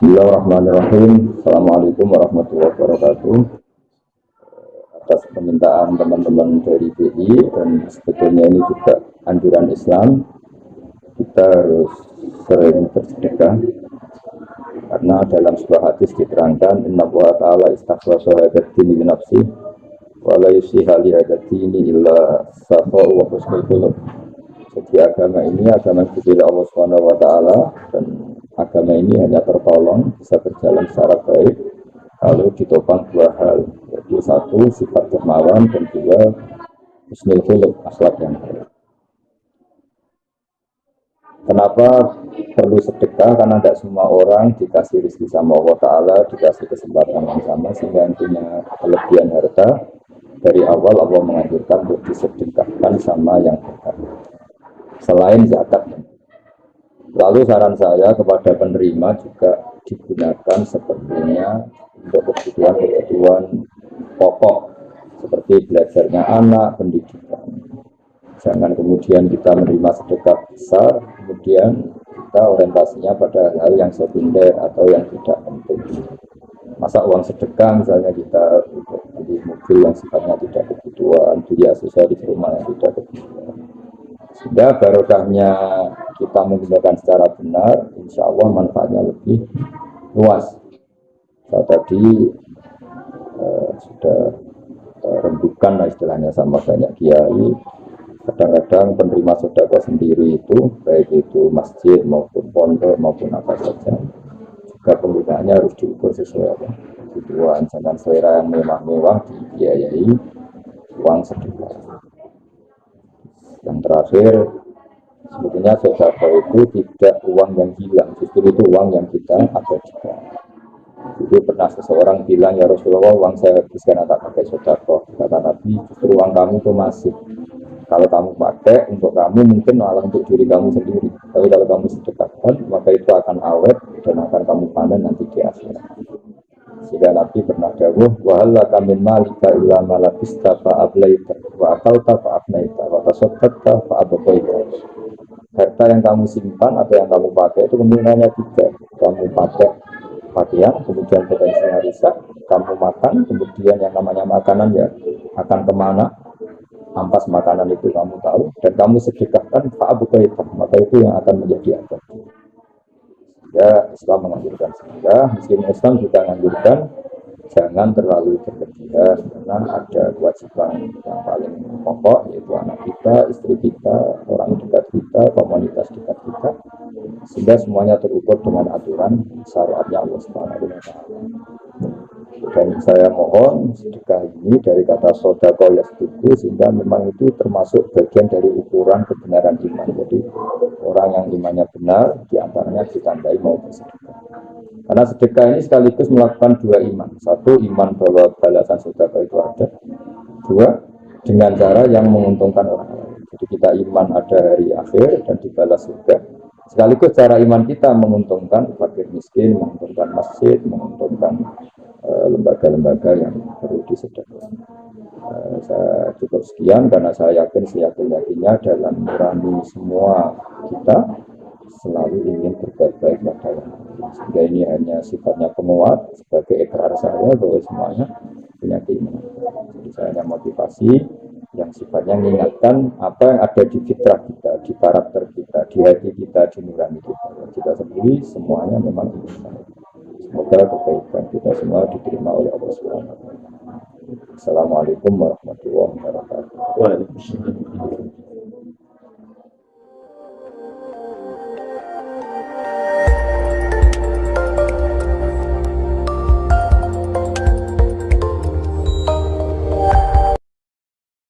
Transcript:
Bismillahirrahmanirrahim. Assalamualaikum warahmatullahi wabarakatuh. Atas permintaan teman-teman dari BI dan sebetulnya ini juga anjuran Islam, kita harus sering bersedekah karena dalam sebuah hadis diterangkan Inna wa ta'ala istaghfa syahadat dini binafsi wa la yusiha li dini illa safa'u wa husnul Jadi agama ini agama yang Allah taala dan agama ini hanya tertolong bisa berjalan secara baik kalau ditopang dua hal yaitu satu sifat dermawan dan dua husnul khuluq akhlak yang baik Kenapa perlu sedekah? Karena tidak semua orang dikasih rezeki sama Allah Ta'ala, dikasih kesempatan yang sama, sehingga punya kelebihan harta, dari awal Allah menganjurkan untuk disedekahkan sama yang dekat. Selain zakat. Lalu saran saya kepada penerima juga digunakan sepertinya untuk kebutuhan-kebutuhan pokok seperti belajarnya anak, pendidikan. Jangan kemudian kita menerima sedekah besar, kemudian kita orientasinya pada hal yang sekunder atau yang tidak penting. Masa uang sedekah misalnya kita untuk beli mobil yang sifatnya tidak kebutuhan, beli aksesoris rumah yang tidak kebutuhan. Sehingga barokahnya kita menggunakan secara benar, insya Allah manfaatnya lebih luas. Saya tadi uh, sudah uh, rembukan lah istilahnya sama banyak kiai. Kadang-kadang penerima sodako sendiri itu, baik itu masjid maupun pondok maupun apa saja, juga penggunaannya harus diukur sesuai apa kebutuhan. Jangan selera yang mewah-mewah dibiayai uang sedekah. Yang terakhir, Sebetulnya sodako itu tidak uang yang hilang, justru itu uang yang kita abadikan. Itu pernah seseorang bilang, ya Rasulullah uang saya habiskan tak pakai sodako. Kata Nabi, justru uang kamu itu masih. Kalau kamu pakai untuk kamu mungkin malah untuk diri kamu sendiri. Tapi kalau kamu sedekahkan, maka itu akan awet dan akan kamu panen nanti di akhirat. Sehingga Nabi pernah dawuh, wahalla kamin malika illa malabista fa'ablaita wa akalta fa'abnaita wa tasaddaqta fa'abqaita harta yang kamu simpan atau yang kamu pakai itu kemungkinannya tiga. Kamu pakai pakaian kemudian potensinya rusak kamu makan kemudian yang namanya makanan ya akan ke mana? Ampas makanan itu kamu tahu dan kamu sedekahkan itu maka itu yang akan menjadi apa ya Islam menganjurkan sehingga meskipun Islam juga menganjurkan jangan terlalu berlebihan karena ada kewajiban yang paling pokok yaitu anak kita, istri kita, orang dekat kita, komunitas dekat kita sehingga semuanya terukur dengan aturan syariatnya Allah Subhanahu wa taala. Dan saya mohon sedekah ini dari kata sodako ya setuju sehingga memang itu termasuk bagian dari ukuran kebenaran iman. Jadi orang yang imannya benar di antaranya ditambahi mau bersedekah. Karena sedekah ini sekaligus melakukan dua iman. Satu iman bahwa balasan sedekah itu ada. Dua dengan cara yang menguntungkan orang lain. Jadi kita iman ada hari akhir dan dibalas surga. Sekaligus cara iman kita menguntungkan fakir miskin, menguntungkan masjid, menguntungkan eh, lembaga-lembaga uh, yang perlu disedekahkan. Uh, saya cukup sekian karena saya yakin seyakin-yakinnya dalam nurani semua kita selalu ingin berbuat baik pada yang sehingga ini hanya sifatnya penguat sebagai ekrar saya bahwa semuanya punya keinginan jadi saya hanya motivasi yang sifatnya mengingatkan apa yang ada di fitrah kita, di karakter kita, di hati kita, di nurani kita. Kita sendiri semuanya memang ingin Semoga kebaikan kita semua diterima oleh Allah Subhanahu Assalamualaikum warahmatullahi wabarakatuh.